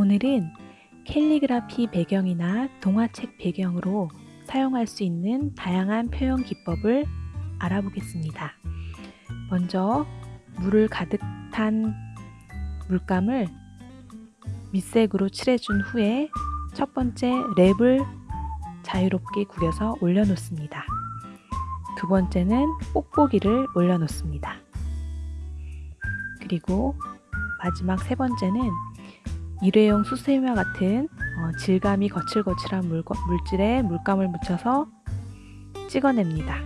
오늘은 캘리그라피 배경이나 동화책 배경으로 사용할 수 있는 다양한 표현 기법을 알아보겠습니다. 먼저 물을 가득 탄 물감을 밑색으로 칠해준 후에 첫 번째 랩을 자유롭게 구겨서 올려놓습니다. 두 번째는 뽁뽁이를 올려놓습니다. 그리고 마지막 세 번째는 일회용 수세미와 같은 어, 질감이 거칠거칠한 물, 물질에 물감을 묻혀서 찍어냅니다.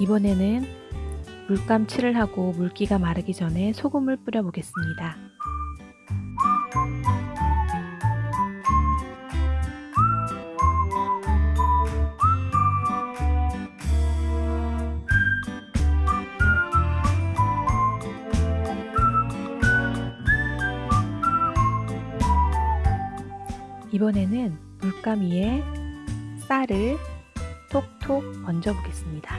이번에는 물감 칠을 하고 물기가 마르기 전에 소금을 뿌려 보겠습니다. 이번에는 물감 위에 쌀을 톡톡 얹어 보겠습니다.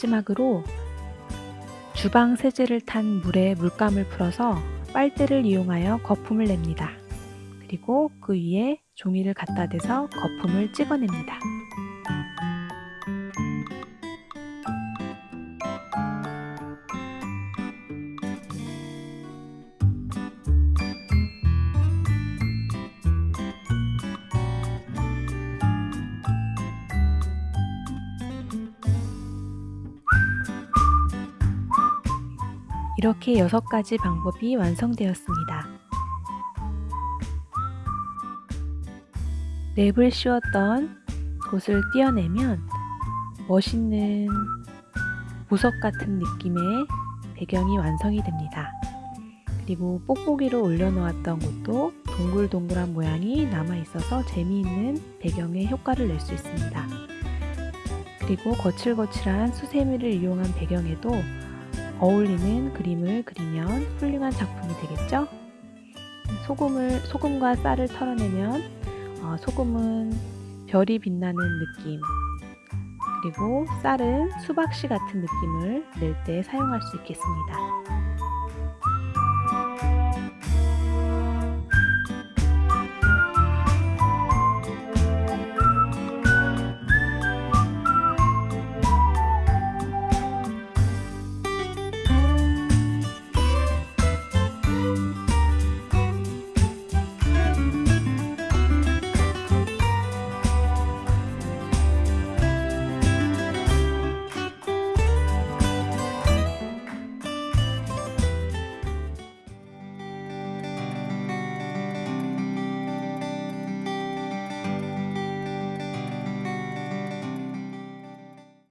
마지막으로 주방 세제를 탄 물에 물감을 풀어서 빨대를 이용하여 거품을 냅니다. 그리고 그 위에 종이를 갖다 대서 거품을 찍어냅니다. 이렇게 여섯 가지 방법이 완성되었습니다. 랩을 씌웠던 곳을 띄어내면 멋있는 보석 같은 느낌의 배경이 완성이 됩니다. 그리고 뽁뽁이로 올려놓았던 곳도 동글동글한 모양이 남아있어서 재미있는 배경의 효과를 낼 수 있습니다. 그리고 거칠거칠한 수세미를 이용한 배경에도 어울리는 그림을 그리면 훌륭한 작품이 되겠죠? 소금을, 소금과 쌀을 털어내면 어, 소금은 별이 빛나는 느낌 그리고 쌀은 수박씨 같은 느낌을 낼 때 사용할 수 있겠습니다.